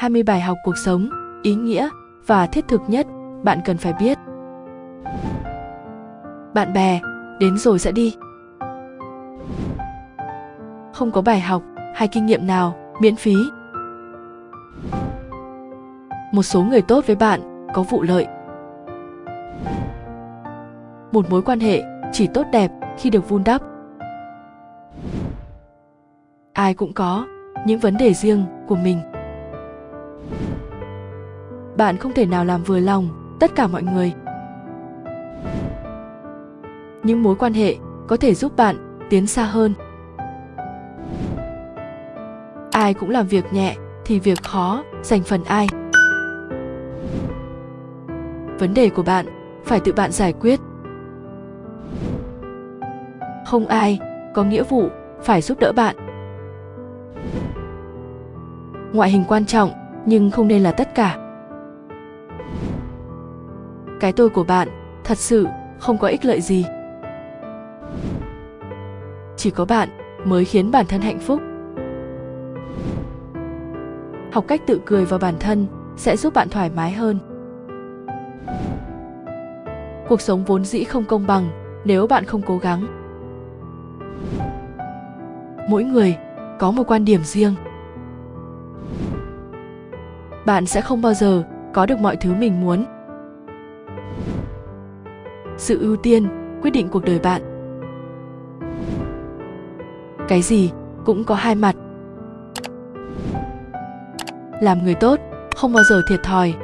20 bài học cuộc sống, ý nghĩa và thiết thực nhất bạn cần phải biết. Bạn bè, đến rồi sẽ đi. Không có bài học hay kinh nghiệm nào miễn phí. Một số người tốt với bạn có vụ lợi. Một mối quan hệ chỉ tốt đẹp khi được vun đắp. Ai cũng có những vấn đề riêng của mình bạn không thể nào làm vừa lòng tất cả mọi người. Những mối quan hệ có thể giúp bạn tiến xa hơn. Ai cũng làm việc nhẹ thì việc khó dành phần ai. Vấn đề của bạn phải tự bạn giải quyết. Không ai có nghĩa vụ phải giúp đỡ bạn. Ngoại hình quan trọng nhưng không nên là tất cả. Cái tôi của bạn, thật sự, không có ích lợi gì. Chỉ có bạn mới khiến bản thân hạnh phúc. Học cách tự cười vào bản thân sẽ giúp bạn thoải mái hơn. Cuộc sống vốn dĩ không công bằng nếu bạn không cố gắng. Mỗi người có một quan điểm riêng bạn sẽ không bao giờ có được mọi thứ mình muốn. Sự ưu tiên, quyết định cuộc đời bạn. Cái gì cũng có hai mặt. Làm người tốt, không bao giờ thiệt thòi.